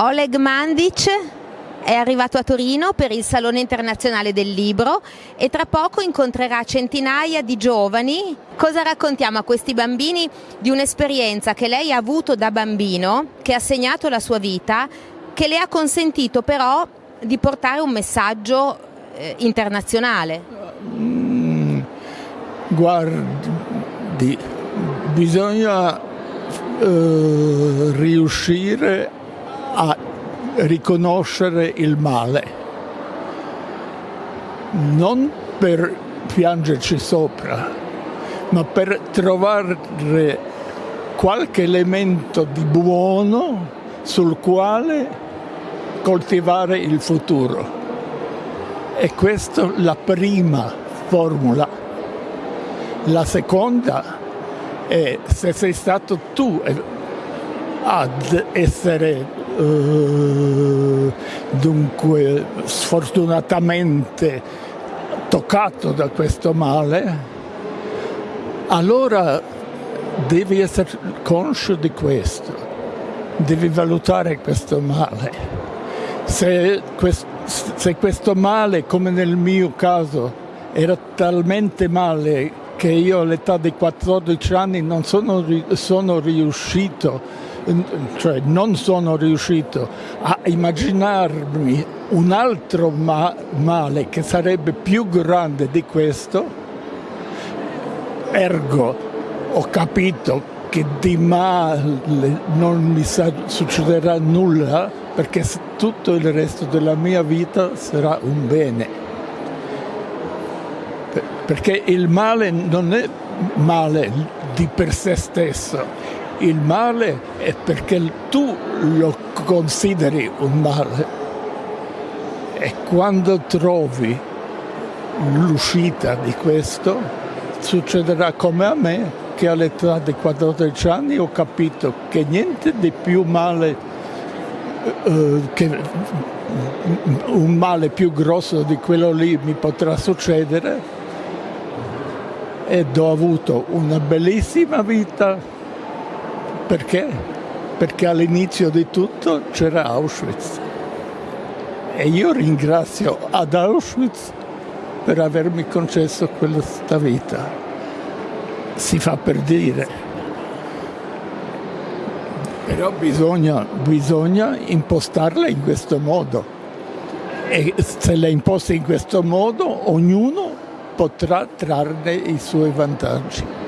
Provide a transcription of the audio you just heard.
Oleg Mandic è arrivato a Torino per il Salone Internazionale del Libro e tra poco incontrerà centinaia di giovani. Cosa raccontiamo a questi bambini di un'esperienza che lei ha avuto da bambino, che ha segnato la sua vita, che le ha consentito però di portare un messaggio eh, internazionale? Mm, guardi, bisogna eh, riuscire a riconoscere il male, non per piangerci sopra, ma per trovare qualche elemento di buono sul quale coltivare il futuro. E questa è la prima formula. La seconda è se sei stato tu ad essere eh, dunque sfortunatamente toccato da questo male, allora devi essere conscio di questo, devi valutare questo male. Se, se questo male, come nel mio caso, era talmente male che io all'età di 14 anni non sono, sono riuscito cioè non sono riuscito a immaginarmi un altro ma male che sarebbe più grande di questo, ergo ho capito che di male non mi succederà nulla perché tutto il resto della mia vita sarà un bene. Perché il male non è male di per sé stesso, il male è perché tu lo consideri un male. E quando trovi l'uscita di questo succederà come a me che all'età di 14 anni ho capito che niente di più male eh, che un male più grosso di quello lì mi potrà succedere. Ed ho avuto una bellissima vita perché? Perché all'inizio di tutto c'era Auschwitz. E io ringrazio ad Auschwitz per avermi concesso questa vita. Si fa per dire. Però bisogna, bisogna impostarla in questo modo. E se la imposta in questo modo, ognuno potrà trarne i suoi vantaggi.